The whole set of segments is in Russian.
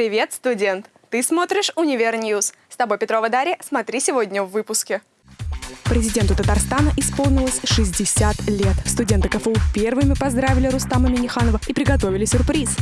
Привет, студент! Ты смотришь «Универ News». С тобой Петрова Дарья. Смотри сегодня в выпуске. Президенту Татарстана исполнилось 60 лет. Студенты КФУ первыми поздравили Рустама Миниханова и приготовили сюрприз.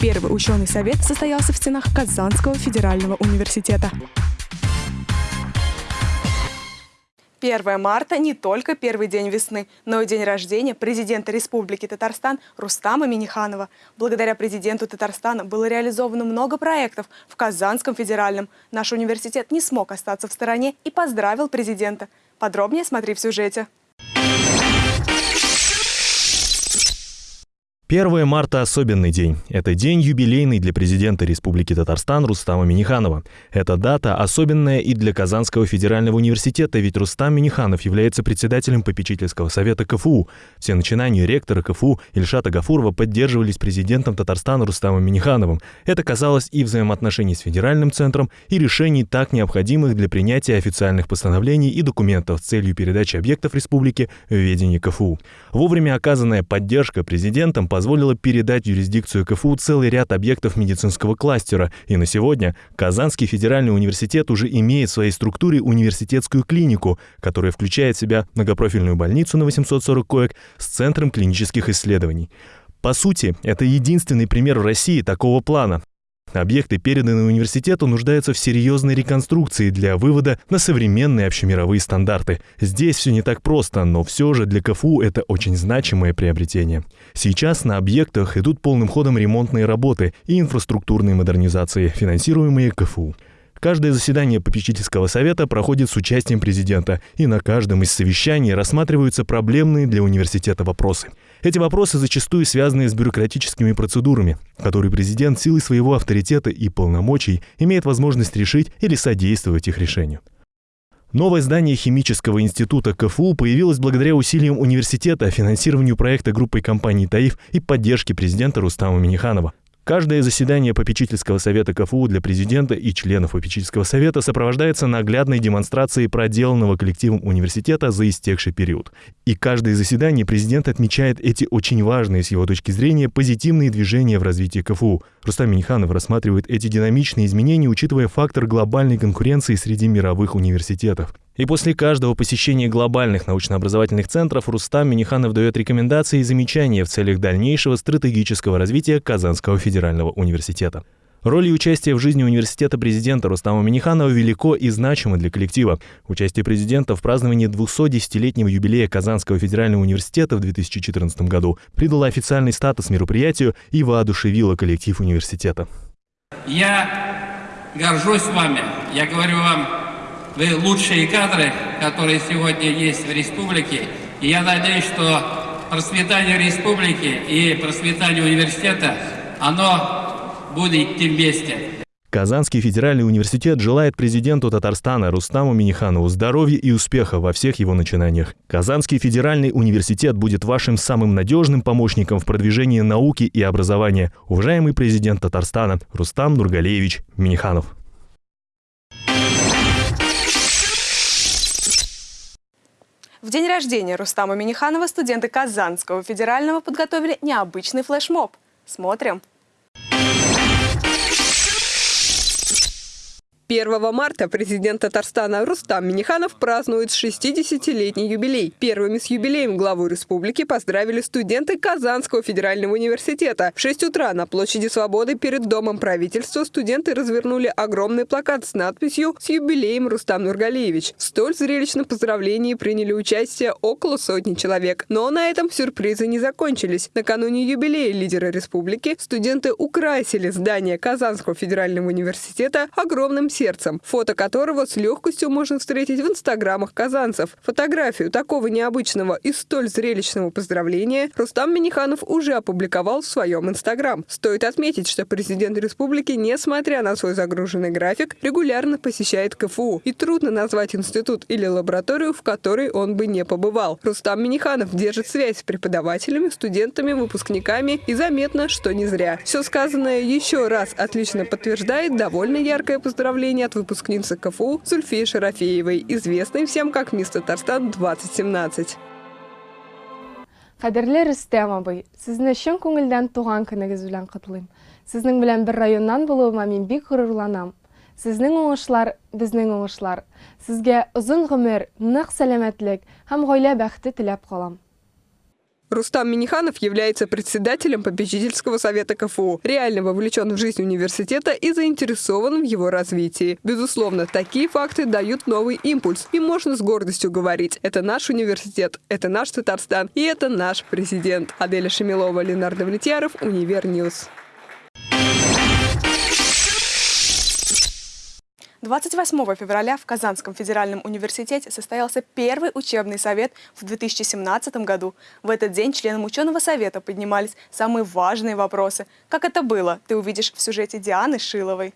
Первый ученый совет состоялся в стенах Казанского федерального университета. 1 марта не только первый день весны, но и день рождения президента Республики Татарстан Рустама Миниханова. Благодаря президенту Татарстана было реализовано много проектов в Казанском федеральном. Наш университет не смог остаться в стороне и поздравил президента. Подробнее смотри в сюжете. 1 марта – особенный день. Это день юбилейный для президента Республики Татарстан Рустама Миниханова. Эта дата особенная и для Казанского федерального университета, ведь Рустам Миниханов является председателем попечительского совета КФУ. Все начинания ректора КФУ Ильшата Гафурова поддерживались президентом Татарстана Рустамом Минихановым. Это казалось и взаимоотношений с федеральным центром, и решений, так необходимых для принятия официальных постановлений и документов с целью передачи объектов республики в ведение КФУ. Вовремя оказанная поддержка президентом по позволила передать юрисдикцию КФУ целый ряд объектов медицинского кластера, и на сегодня Казанский федеральный университет уже имеет в своей структуре университетскую клинику, которая включает в себя многопрофильную больницу на 840 коек с Центром клинических исследований. По сути, это единственный пример в России такого плана. Объекты, переданные университету, нуждаются в серьезной реконструкции для вывода на современные общемировые стандарты. Здесь все не так просто, но все же для КФУ это очень значимое приобретение. Сейчас на объектах идут полным ходом ремонтные работы и инфраструктурные модернизации, финансируемые КФУ. Каждое заседание попечительского совета проходит с участием президента, и на каждом из совещаний рассматриваются проблемные для университета вопросы. Эти вопросы зачастую связаны с бюрократическими процедурами, которые президент силой своего авторитета и полномочий имеет возможность решить или содействовать их решению. Новое здание Химического института КФУ появилось благодаря усилиям университета, финансированию проекта группой компаний «Таиф» и поддержке президента Рустама Миниханова. Каждое заседание попечительского совета КФУ для президента и членов попечительского совета сопровождается наглядной демонстрацией проделанного коллективом университета за истекший период. И каждое заседание президент отмечает эти очень важные с его точки зрения позитивные движения в развитии КФУ. Рустам Миниханов рассматривает эти динамичные изменения, учитывая фактор глобальной конкуренции среди мировых университетов. И после каждого посещения глобальных научно-образовательных центров Рустам Миниханов дает рекомендации и замечания в целях дальнейшего стратегического развития Казанского федерального университета. Роль и участие в жизни университета президента Рустама Миниханова велико и значимо для коллектива. Участие президента в праздновании 210-летнего юбилея Казанского федерального университета в 2014 году придало официальный статус мероприятию и воодушевило коллектив университета. Я горжусь вами. Я говорю вам вы лучшие кадры, которые сегодня есть в республике. И я надеюсь, что процветание республики и процветание университета, оно будет идти вместе. Казанский федеральный университет желает президенту Татарстана Рустаму Миниханову здоровья и успеха во всех его начинаниях. Казанский федеральный университет будет вашим самым надежным помощником в продвижении науки и образования. Уважаемый президент Татарстана Рустам Нургалеевич Миниханов. В день рождения Рустама Миниханова студенты Казанского федерального подготовили необычный флешмоб. Смотрим. 1 марта президент Татарстана Рустам Миниханов празднует 60-летний юбилей. Первыми с юбилеем главу республики поздравили студенты Казанского федерального университета. В 6 утра на площади Свободы перед Домом правительства студенты развернули огромный плакат с надписью «С юбилеем Рустам Нургалиевич». В столь зрелищном поздравлении приняли участие около сотни человек. Но на этом сюрпризы не закончились. Накануне юбилея лидера республики студенты украсили здание Казанского федерального университета огромным сердцем, фото которого с легкостью можно встретить в инстаграмах казанцев. Фотографию такого необычного и столь зрелищного поздравления Рустам Миниханов уже опубликовал в своем инстаграм. Стоит отметить, что президент республики, несмотря на свой загруженный график, регулярно посещает КФУ. И трудно назвать институт или лабораторию, в которой он бы не побывал. Рустам Миниханов держит связь с преподавателями, студентами, выпускниками и заметно, что не зря. Все сказанное еще раз отлично подтверждает довольно яркое поздравление поздравления от выпускницы КФУ Зульфии Шарафеевой, известной всем как «Мисс Татарстан-2017». Кадерле Рөстәм абый, сезне чын күңелдән туган көнегез белән котлыйм. Сезнең белән бер районнан булуыма мин бик горурланам. Сезнең уңышлар, безнең уңышлар. Сезгә озын гомер, нык сәламәтлек һәм гаилә бәхете теләп калам. Рустам Миниханов является председателем попечительского совета КФУ, реально вовлечен в жизнь университета и заинтересован в его развитии. Безусловно, такие факты дают новый импульс, и можно с гордостью говорить, это наш университет, это наш Татарстан, и это наш президент. Аделя Шемилова, Ленардо Влетьяров, Универ News. 28 февраля в Казанском федеральном университете состоялся первый учебный совет в 2017 году. В этот день членам ученого совета поднимались самые важные вопросы. Как это было, ты увидишь в сюжете Дианы Шиловой.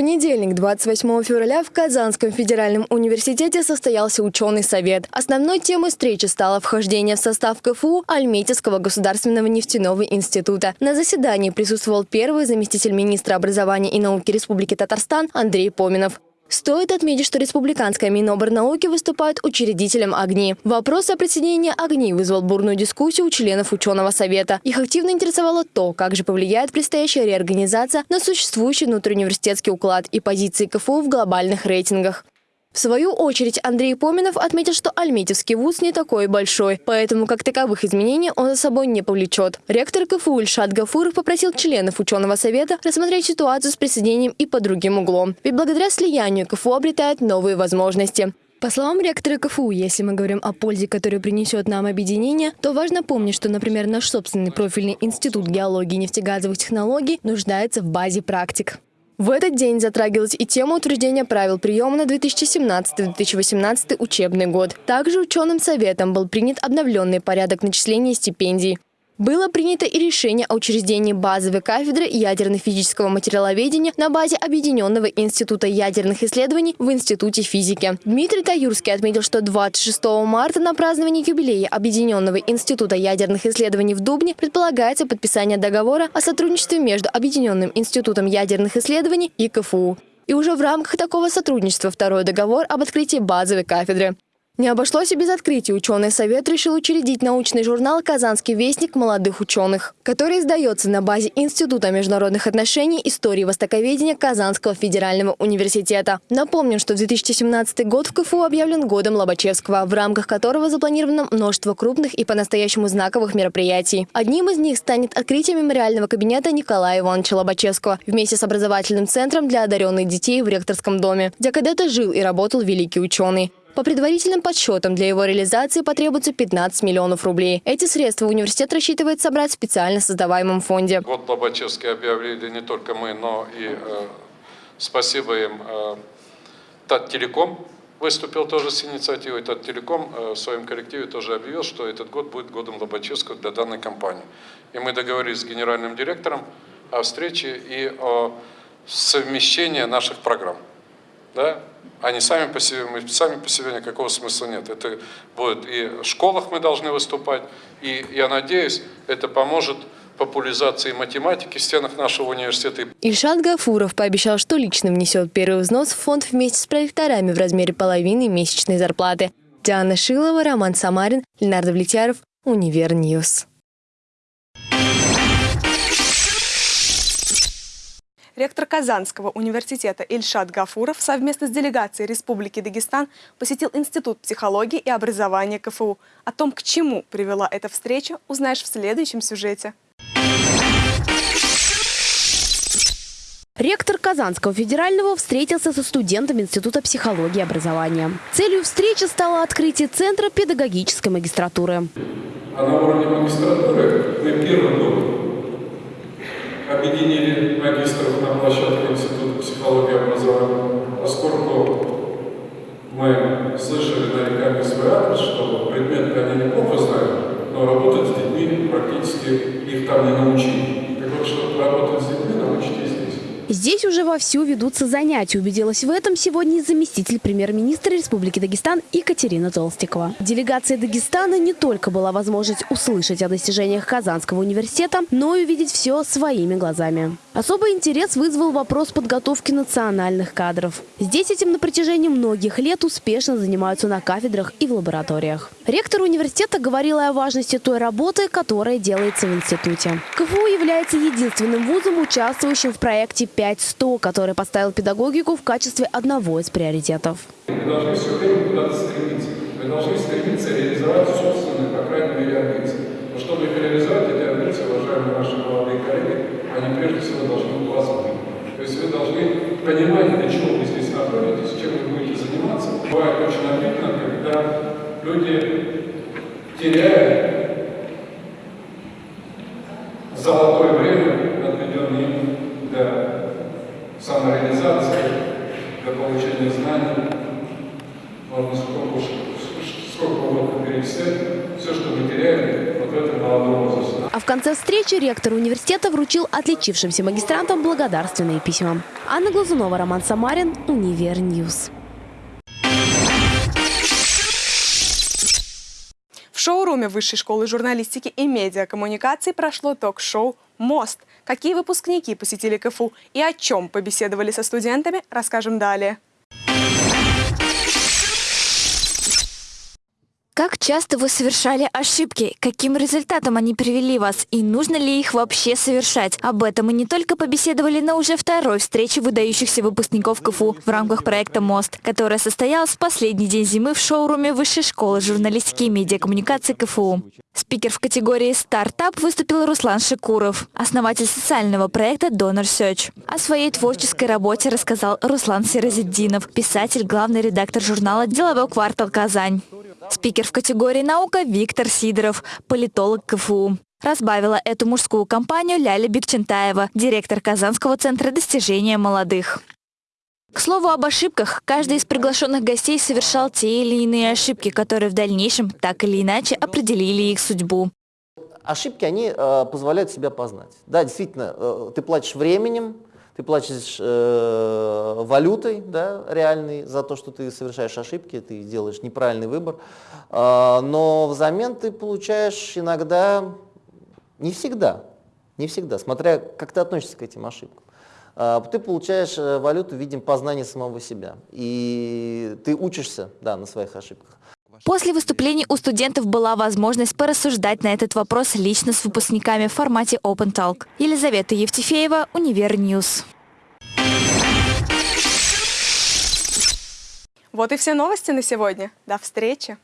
Понедельник, 28 февраля, в Казанском федеральном университете состоялся ученый совет. Основной темой встречи стало вхождение в состав КФУ Альметьевского государственного нефтяного института. На заседании присутствовал первый заместитель министра образования и науки Республики Татарстан Андрей Поминов. Стоит отметить, что Республиканская Миноборнауки выступает учредителем ОГНИ. Вопрос о присоединении ОГНИ вызвал бурную дискуссию у членов ученого совета. Их активно интересовало то, как же повлияет предстоящая реорганизация на существующий внутриуниверситетский уклад и позиции КФУ в глобальных рейтингах. В свою очередь Андрей Поминов отметил, что Альметьевский вуз не такой большой, поэтому как таковых изменений он за собой не повлечет. Ректор КФУ Ильшат Гафуров попросил членов ученого совета рассмотреть ситуацию с присоединением и под другим углом. Ведь благодаря слиянию КФУ обретает новые возможности. По словам ректора КФУ, если мы говорим о пользе, которую принесет нам объединение, то важно помнить, что, например, наш собственный профильный институт геологии и нефтегазовых технологий нуждается в базе практик. В этот день затрагивалась и тема утверждения правил приема на 2017-2018 учебный год. Также ученым советом был принят обновленный порядок начисления стипендий. Было принято и решение о учреждении базовой кафедры ядерно-физического материаловедения на базе Объединенного института ядерных исследований в Институте физики. Дмитрий Таюрский отметил, что 26 марта на празднование юбилея Объединенного института ядерных исследований в Дубне предполагается подписание договора о сотрудничестве между Объединенным институтом ядерных исследований и КФУ. И уже в рамках такого сотрудничества второй договор об открытии базовой кафедры. Не обошлось и без открытия. Ученый совет решил учредить научный журнал «Казанский вестник молодых ученых», который издается на базе Института международных отношений истории востоковедения Казанского федерального университета. Напомним, что 2017 год в КФУ объявлен годом Лобачевского, в рамках которого запланировано множество крупных и по-настоящему знаковых мероприятий. Одним из них станет открытие мемориального кабинета Николая Ивановича Лобачевского вместе с образовательным центром для одаренных детей в ректорском доме, где когда-то жил и работал великий ученый. По предварительным подсчетам, для его реализации потребуется 15 миллионов рублей. Эти средства университет рассчитывает собрать в специально создаваемом фонде. Год Лобачевский объявили не только мы, но и э, спасибо им э, Таттелеком выступил тоже с инициативой. Таттелеком э, в своем коллективе тоже объявил, что этот год будет годом Лобачевского для данной компании. И мы договорились с генеральным директором о встрече и о совмещении наших программ. Да? Они сами по себе, мы сами по себе никакого смысла нет. Это будет и в школах мы должны выступать, и я надеюсь, это поможет популяризации математики в стенах нашего университета. Ильшат Гафуров пообещал, что лично внесет первый взнос в фонд вместе с проекторами в размере половины месячной зарплаты. Диана Шилова, Роман Самарин, Ленардо Влетьяров, Универ News. Ректор Казанского университета Ильшат Гафуров совместно с делегацией Республики Дагестан посетил Институт психологии и образования КФУ. О том, к чему привела эта встреча, узнаешь в следующем сюжете. Ректор Казанского федерального встретился со студентами Института психологии и образования. Целью встречи стало открытие Центра педагогической магистратуры. А на уровне магистратуры мы первым год объединили магистров на площадке Института психологии и образования, поскольку мы слышали нарекания свой адрес, что предметы они неплохо знают, но работать с детьми практически их там не научили. Так вот, чтобы работать с детьми, здесь. Уже вовсю ведутся занятия. Убедилась в этом сегодня заместитель премьер-министра Республики Дагестан Екатерина Толстикова. Делегация Дагестана не только была возможность услышать о достижениях Казанского университета, но и увидеть все своими глазами. Особый интерес вызвал вопрос подготовки национальных кадров. Здесь этим на протяжении многих лет успешно занимаются на кафедрах и в лабораториях. Ректор университета говорила о важности той работы, которая делается в институте. КФУ является единственным вузом, участвующим в проекте 5.100, который поставил педагогику в качестве одного из приоритетов. Вы должны все время куда-то стремиться. Вы должны стремиться реализовать собственные, по крайней мере, амбиции. Но чтобы их реализовать эти амбиции, уважаемые наши молодые коллеги, они прежде всего должны у вас быть. То есть вы понимать, для чего вы здесь находитесь, чем вы будете заниматься. Бывает очень обидно, когда люди теряют золотое время, отведенное им для самореализации, для получения знаний. Можно сколько, уж- сколько угодно перечислять. Все, что мы теряем, вот в этом молодом возрасте. А в конце встречи ректор университета вручил отличившимся магистрантам благодарственные письма. Анна Глазунова, Роман Самарин, Универ News. В шоуруме Высшей школы журналистики и медиакоммуникаций прошло ток-шоу «Мост». Какие выпускники посетили КФУ и о чем побеседовали со студентами, расскажем далее. Как часто вы совершали ошибки? Каким результатом они привели вас? И нужно ли их вообще совершать? Об этом мы не только побеседовали на уже второй встрече выдающихся выпускников КФУ в рамках проекта «Мост», которая состоялась в последний день зимы в шоуруме Высшей школы журналистики и медиакоммуникации КФУ. Спикер в категории «Стартап» выступил Руслан Шикуров, основатель социального проекта Donor Search. О своей творческой работе рассказал Руслан Сиразиддинов, писатель, главный редактор журнала «Деловой квартал Казань». Спикер в категории «Наука» Виктор Сидоров, политолог КФУ. Разбавила эту мужскую компанию Ляля Бекчентаева, директор Казанского центра достижения молодых. К слову об ошибках, каждый из приглашенных гостей совершал те или иные ошибки, которые в дальнейшем так или иначе определили их судьбу. Ошибки, они э, позволяют себя познать. Да, действительно, э, ты платишь временем, ты платишь э, валютой да, реальной за то, что ты совершаешь ошибки, ты делаешь неправильный выбор, Э, но взамен ты получаешь иногда, не всегда, не всегда, смотря как ты относишься к этим ошибкам. Э, Ты получаешь э, валюту в виде познания самого себя, и ты учишься да, на своих ошибках. После выступлений у студентов была возможность порассуждать на этот вопрос лично с выпускниками в формате Open Talk. Елизавета Евтефеева, Универ News. Вот и все новости на сегодня. До встречи!